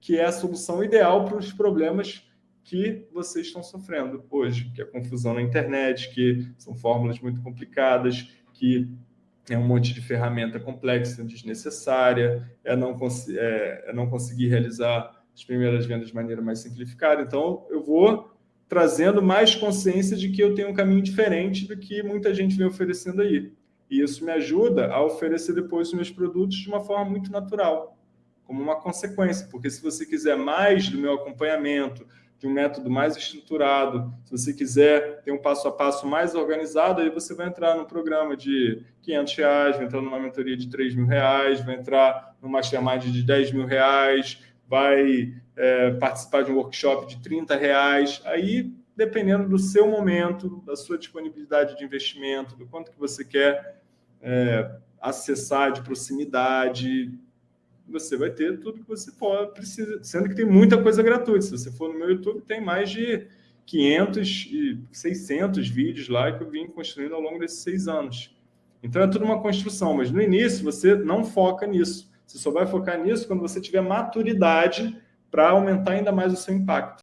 que é a solução ideal para os problemas que vocês estão sofrendo hoje, que é confusão na internet, que são fórmulas muito complicadas, que é um monte de ferramenta complexa, desnecessária, é não, é, é não conseguir realizar as primeiras vendas de maneira mais simplificada. Então, eu vou trazendo mais consciência de que eu tenho um caminho diferente do que muita gente vem oferecendo aí. E isso me ajuda a oferecer depois os meus produtos de uma forma muito natural, como uma consequência. Porque se você quiser mais do meu acompanhamento, de um método mais estruturado, se você quiser ter um passo a passo mais organizado, aí você vai entrar num programa de 500 reais, vai entrar numa mentoria de 3 mil reais, vai entrar numa mastermind de 10 mil reais, vai é, participar de um workshop de 30 reais. Aí, dependendo do seu momento, da sua disponibilidade de investimento, do quanto que você quer é, acessar de proximidade, você vai ter tudo que você pode, precisa, sendo que tem muita coisa gratuita. Se você for no meu YouTube, tem mais de 500 e 600 vídeos lá que eu vim construindo ao longo desses seis anos. Então, é tudo uma construção, mas no início você não foca nisso. Você só vai focar nisso quando você tiver maturidade para aumentar ainda mais o seu impacto.